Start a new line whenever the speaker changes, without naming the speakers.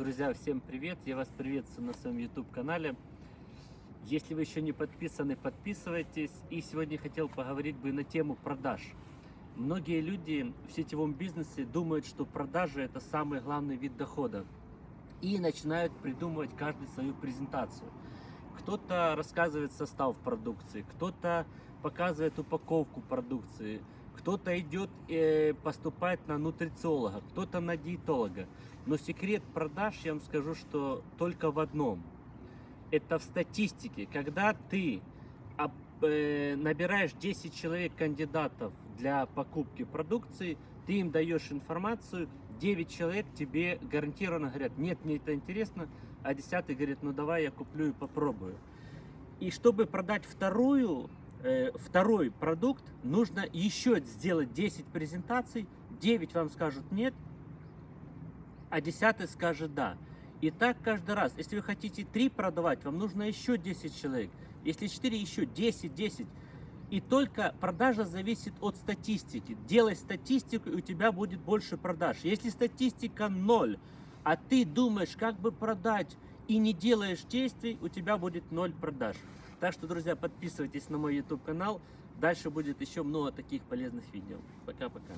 Друзья, всем привет! Я вас приветствую на своем YouTube канале. Если вы еще не подписаны, подписывайтесь. И сегодня хотел поговорить бы на тему продаж. Многие люди в сетевом бизнесе думают, что продажи это самый главный вид дохода. И начинают придумывать каждый свою презентацию. Кто-то рассказывает состав продукции, кто-то показывает упаковку продукции, кто-то идет э, поступать на нутрициолога, кто-то на диетолога. Но секрет продаж, я вам скажу, что только в одном. Это в статистике. Когда ты набираешь 10 человек кандидатов для покупки продукции, ты им даешь информацию, 9 человек тебе гарантированно говорят, нет, мне это интересно, а 10 говорит, ну давай я куплю и попробую. И чтобы продать вторую э, второй продукт, нужно еще сделать 10 презентаций, 9 вам скажут нет, а 10 скажет да. И так каждый раз. Если вы хотите 3 продавать, вам нужно еще 10 человек. Если 4, еще 10, 10. И только продажа зависит от статистики. Делай статистику, и у тебя будет больше продаж. Если статистика 0, а ты думаешь, как бы продать, и не делаешь действий, у тебя будет 0 продаж. Так что, друзья, подписывайтесь на мой YouTube канал. Дальше будет еще много таких полезных видео. Пока-пока.